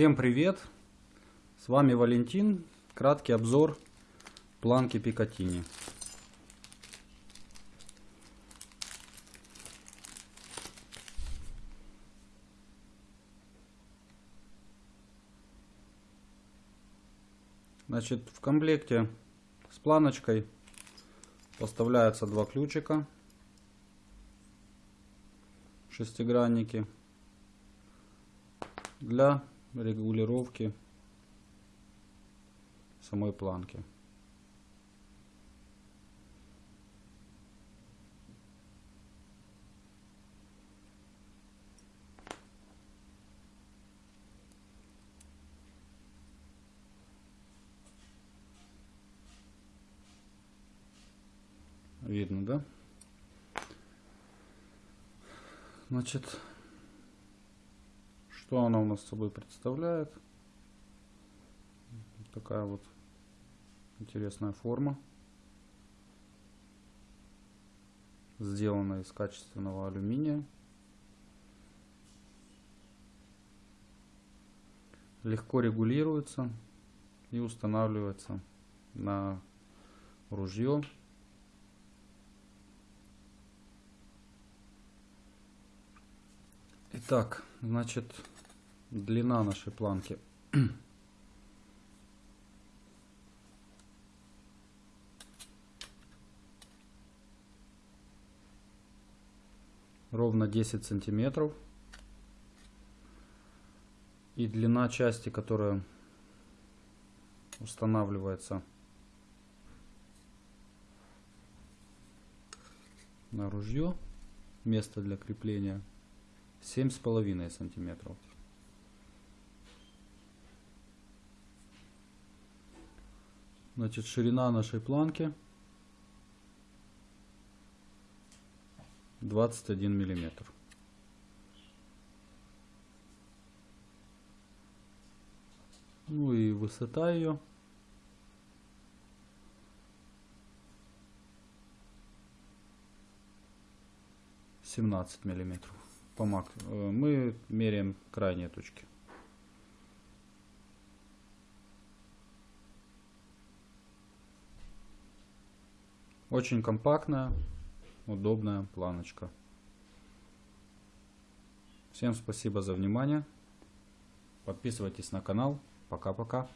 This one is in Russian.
Всем привет! С вами Валентин. Краткий обзор планки Пикатини. Значит, в комплекте с планочкой поставляются два ключика шестигранники для регулировки самой планки. Видно, да? Значит, что она у нас собой представляет? Такая вот интересная форма. Сделана из качественного алюминия. Легко регулируется и устанавливается на ружье. Итак, значит, длина нашей планки. Ровно 10 сантиметров. И длина части, которая устанавливается на ружье, место для крепления, семь с половиной сантиметров. Значит, ширина нашей планки 21 миллиметр. Ну и высота ее 17 миллиметров. По мак... Э, мы меряем крайние точки. Очень компактная, удобная планочка. Всем спасибо за внимание. Подписывайтесь на канал. Пока-пока.